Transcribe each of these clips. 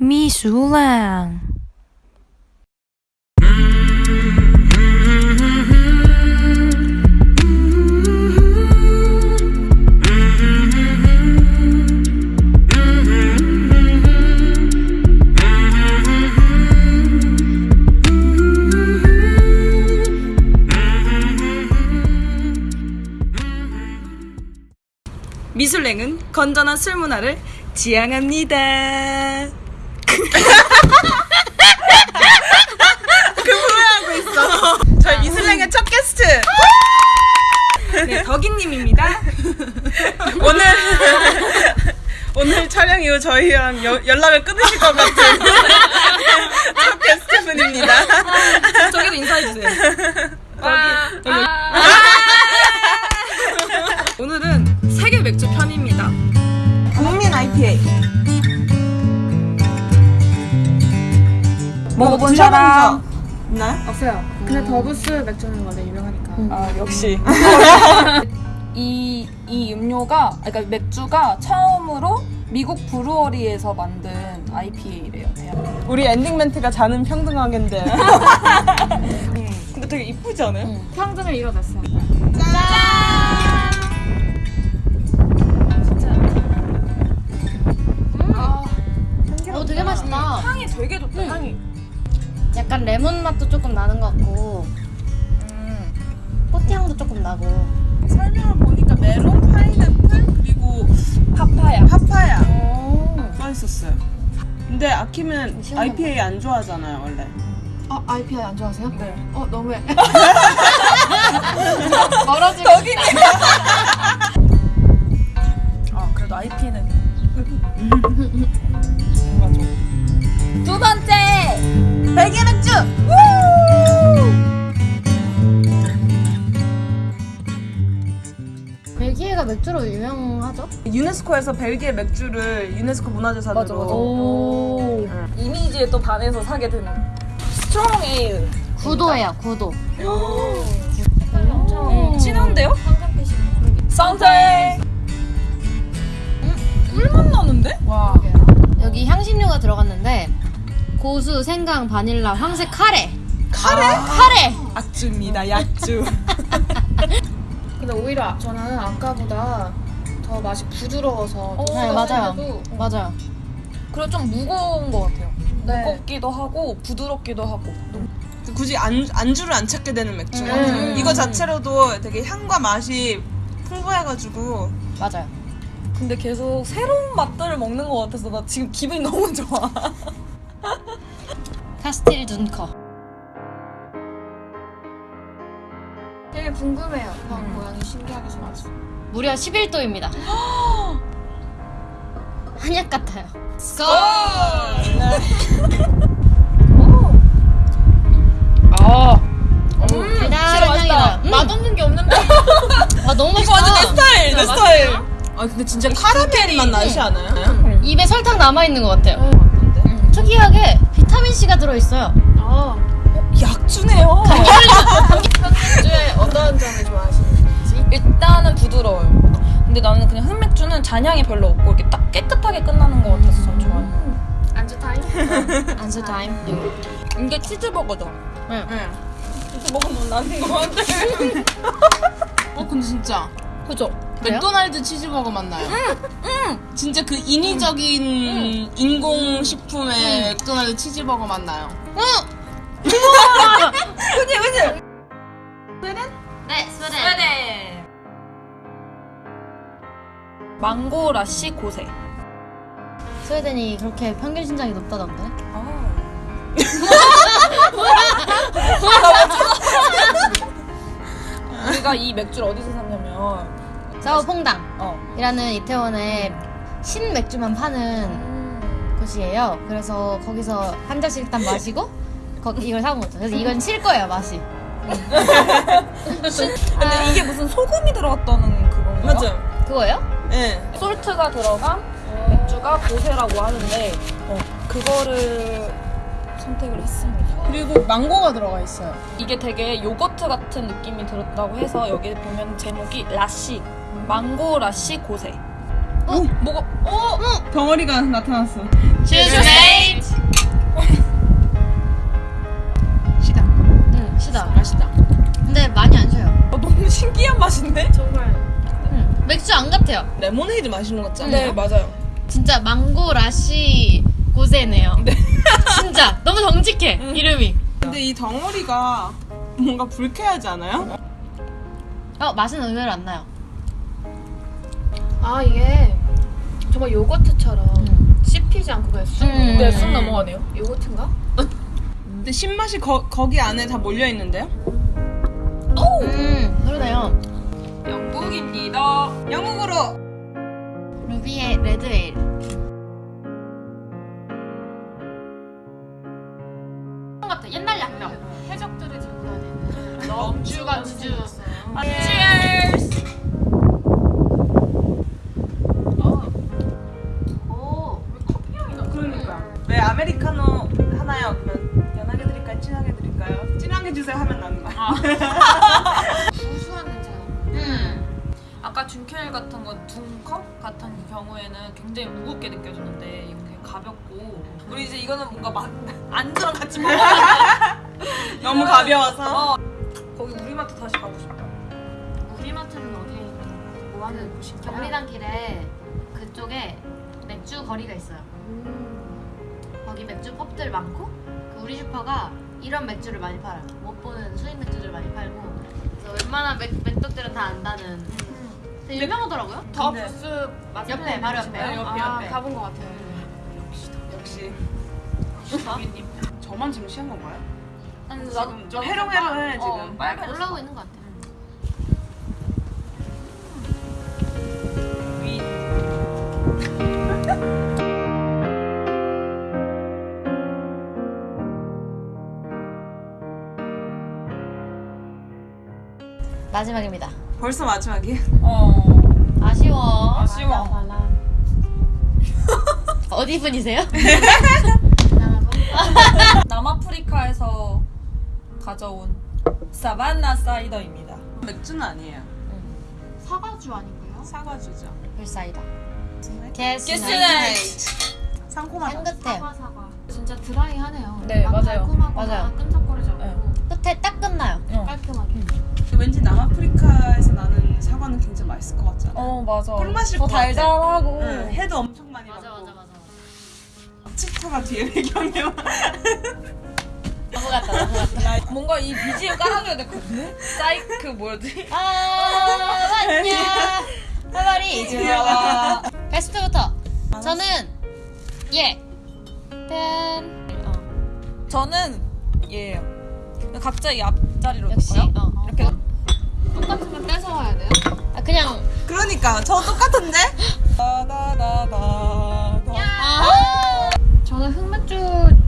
미술랑 미술랭은 건전한 술 문화를 지향합니다. 그 후회하고 있어. 저희 미술랭의 첫 게스트. 네, 덕이님입니다. 오늘 오늘 촬영 이후 저희랑 여- 연락을 끊으실 것 같은 첫 게스트분입니다. 저기도 인사해주세요. 여기, 여기. 오늘 먹어본 사람 있나요? 없어요. 근데 더부스 맥주는 원래 유명하니까. 아 역시. 이, 이 음료가, 그러니까 맥주가 처음으로 미국 브루어리에서 만든 IPA래요. 우리 엔딩 멘트가 자는 평등하겠는데. 근데 되게 이쁘지 않아요? 평등을 이뤄냈어. 어, 약간 레몬 맛도 조금 나는 것 같고, 꽃 향도 조금 나고. 설명을 보니까 메론, 파인애플 그리고 파파야. 파파야 오. 써 있었어요. 근데 아키는. IPA 안 좋아하잖아요 원래. 아, IPA 안 좋아하세요? 네. 어, 너무해. 멀어지고. 아, 그래도 IP는. 벨기에 맥주. 벨기에가 맥주로 유명하죠? 유네스코에서 벨기에 맥주를 유네스코 문화재산으로. 맞아, 맞아. 오. 이미지에 또 반해서 사게 되는. strong ale. 구도예요, 구도. 음, 진한데요? santé! 꿀맛 나는데? 와. 여기 향신료가 들어갔는데, 고수, 생강, 바닐라, 황색 카레. 카레? 카레! 약주입니다 약주. 근데 오히려 저는 아까보다 더 맛이 부드러워서. 좀 네, 맞아요. 더 맞아요. 그리고 좀 무거운 것 같아요. 네. 무겁기도 하고, 부드럽기도 하고. 굳이 안, 안주를 안 찾게 되는 맥주. 음. 이거 자체로도 되게 향과 맛이 풍부해가지고 맞아요. 근데 계속 새로운 맛들을 먹는 것 같아서 나 지금 기분이 너무 좋아. 카스틸 준커. 되게 궁금해요. 막 모양이 신기하게 생겼어. 무려 11도입니다. 한약 같아요. 달달한 향이 나요. 음. 맛없는 게 없는데? 아, 너무 맛있다. 완전 내 스타일 내 스타일. 아 근데 진짜 카라멜 맛 나지 않아요? 입에 설탕 남아 있는 것 같아요. 음, 특이하게 비타민C가 들어있어요. 아, 약주네요. 맥주에 어떤 점을 좋아하시는지? 일단은 부드러워요. 근데 나는 그냥 흑맥주는 잔향이 별로 없고 이렇게 딱 깨끗하게 끝나는 것 같아서 전 좋아해요. 안주 타임? 안주 타임. 이게 치즈버거죠? 네. 치즈 먹으면 나는 것 같아. 어 근데 진짜 그죠? 맥도날드 치즈버거 맞나요? 진짜 그 인위적인 인공 식품의 맥도날드 치즈버거 맞나요? 네, 스웨덴. 네. mango lassi gose. 스웨덴이 그렇게 평균 신장이 높다던데. 우리가 이 맥주를 어디서 샀냐면 사우퐁당. 어. 이라는 이태원에 신 맥주만 파는 곳이에요. 그래서 거기서 한 잔씩 일단 마시고 거, 이걸 사온 거죠. 그래서 이건 실 거예요, 맛이. 근데 이게 무슨 소금이 들어갔다는 그건가요? 맞아요. 그거예요? 네. 솔트가 들어간 맥주가 고세라고 하는데 어, 그거를 선택을 했습니다. 그리고 망고가 들어가 있어요. 이게 되게 요거트 같은 느낌이 들었다고 해서 여기 보면 제목이 라시 망고 라시 고세. 어? 뭐가? 어? 덩어리가 나타났어. Fate. 시다. 응, 시다. 맛있다. 근데 많이 안 쉬어요. 어, 너무 신기한 맛인데? 정말 응. 맥주 안 같아요. 레모네이드 마시는 것 같지 않아요? 네 맞아요. 진짜 망고 라시 고세네요. 진짜 너무 정직해 이름이. 근데 이 덩어리가 뭔가 불쾌하지 않아요? 어 맛은 의외로 안 나요. 아 이게 정말 요거트처럼 음. 씹히지 않고 그냥 쑥 음. 네, 쑥 넘어가네요. 요거트인가? 근데 신맛이 거, 거기 안에 다 몰려 있는데요? 음 그러네요. 영국입니다. 영국으로 루비의 레드에일. 같아 옛날 양념. 해적들을 들고 다니는 넘주가 주주. Cheers. 오. 드릴까요? 진하게 주세요 하면 나는 거야. 구수한 냄새가 음. 아까 준켈 같은 건 둥컵 같은 경우에는 굉장히 무겁게 느껴졌는데 이건 되게 가볍고 우리 이제 이거는 뭔가 막 안주랑 같이 먹어. 너무 가벼워서 어. 거기 우리마트 다시 가고 싶다. 우리마트는 어디에 있는 뭐 하는 곳인가요? 경리단 길에 그쪽에 맥주 거리가 있어요. 거기 맥주 pub들 많고 그 우리 슈퍼가 이런 맥주를 많이 팔아요. 못 보는 수입 맥주들 많이 팔고 그래서 웬만한 맥, 맥덕들은 다 안다는 되게 유명하더라고요. 더 네. 부스 맞은 옆에, 바로 옆에. 아, 옆에, 옆에. 가본 것 같아요. 역시 여기님. 저만 지금 취한 건가요? 아니 지금 좀 해롱해롱해 지금. 어, 빨개졌어. 올라오고 있는 것 같아 마지막입니다. 벌써 마지막이에요? 어. 아쉬워. 아쉬워. 어디 분이세요? 남아프리카에서 가져온 사바나 사이더입니다. 맥주는 아니에요. 사과주 아닌가요? 사과주죠. 불사이다. 게스 게스나이트. 상콤하다. 향긋해요. 사과 사과. 진짜 드라이하네요. 네, 막 맞아요. 맞아요. 끈적거리지 않고 네. 끝에 딱 끝나요. 어. 깔끔하게. 왠지 남아프리카에서 나는 사과는 굉장히 맛있을 것 같지 않아요? 어 맞아. 꿀맛일 더 것 같아. 달달하고. 응, 해도 엄청 많이 맞아 맞아 맞아. 치타가 뒤에 배경에 너무 같다 너무 같다. 뭔가 이 BGM 깔아줘야 될 것 같은데? 사이 그 뭐였지? 아 맞냐? 하바리 좋아. 베스트부터 저는 예. pen. 어. 저는 얘예요. 각자 이 앞자리로 역시 놓을까요? 어. 이렇게 똑같으면 뺏어와야 돼요? 아, 그냥 그러니까 저 똑같은데? 다다다다 아. 저는 흑맥주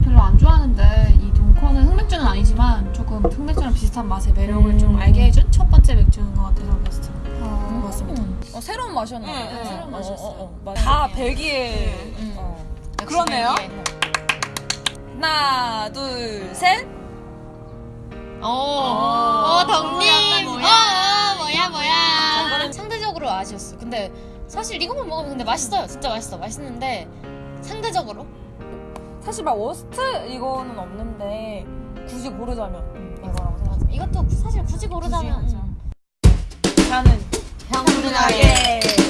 별로 안 좋아하는데 이 동코는 흑맥주는 아니지만 조금 흑맥주랑 비슷한 맛의 매력을 음. 좀 알게 해준 첫 번째 맥주인 것 같아서 베스트. 것 같습니다. 어, 새로운 맛이었나 봐요. 응, 응, 새로운 응. 맛이었어요. 어, 어, 맞아. 다 벨기에. 응. 어. 역시 그러네요. 벨기에. 하나, 둘, 셋. 오. 어 덕님. 뭐야, 어 뭐야 뭐야. 상대적으로 아쉬웠어. 근데 사실 이것만 먹으면 근데 맛있어요. 진짜 맛있어. 맛있는데 상대적으로 사실 막 워스트 이거는 없는데 굳이 고르자면 이거라고 맞아. 생각합니다. 이것도 사실 굳이 고르자면 굳이, 음. 저는 평균하게 예.